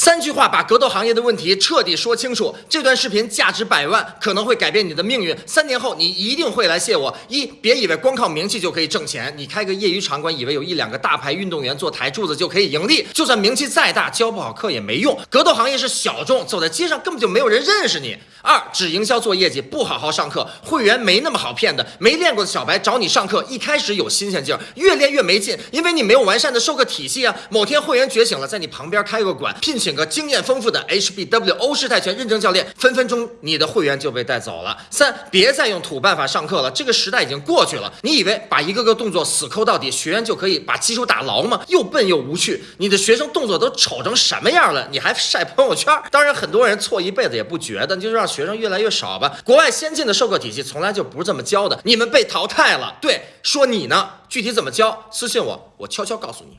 三句话把格斗行业的问题彻底说清楚。这段视频价值百万，可能会改变你的命运。三年后，你一定会来谢我。一，别以为光靠名气就可以挣钱。你开个业余场馆，以为有一两个大牌运动员做台柱子就可以盈利。就算名气再大，教不好课也没用。格斗行业是小众，走在街上根本就没有人认识你。二，只营销做业绩，不好好上课，会员没那么好骗的。没练过的小白找你上课，一开始有新鲜劲儿，越练越没劲，因为你没有完善的授课体系啊。某天会员觉醒了，在你旁边开个馆，聘请个经验丰富的 HBW 欧式泰拳认证教练，分分钟你的会员就被带走了。三，别再用土办法上课了，这个时代已经过去了。你以为把一个个动作死抠到底，学员就可以把基础打牢吗？又笨又无趣。你的学生动作都丑成什么样了，你还晒朋友圈？当然，很多人错一辈子也不觉得，就让学生越来越少吧。国外先进的授课体系从来就不是这么教的，你们被淘汰了。对，说你呢，具体怎么教，私信我，我悄悄告诉你。